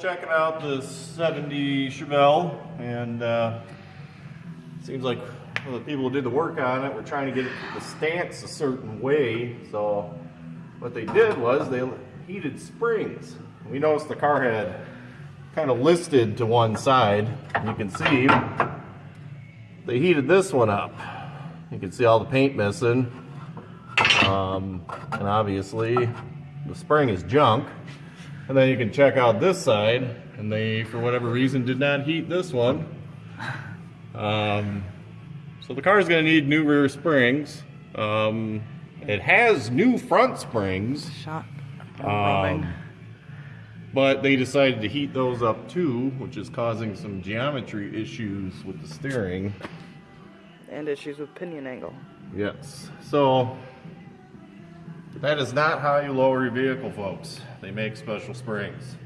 checking out the 70 Chevelle, and uh, seems like the people who did the work on it were trying to get the stance a certain way. So what they did was they heated springs. We noticed the car had kind of listed to one side. You can see they heated this one up. You can see all the paint missing. Um, and obviously the spring is junk. And then you can check out this side, and they, for whatever reason, did not heat this one. Um, so the car is going to need new rear springs. Um, it has new front springs, Shot. um, but they decided to heat those up too, which is causing some geometry issues with the steering. and issues with pinion angle. Yes. So that is not how you lower your vehicle, folks. They make special springs.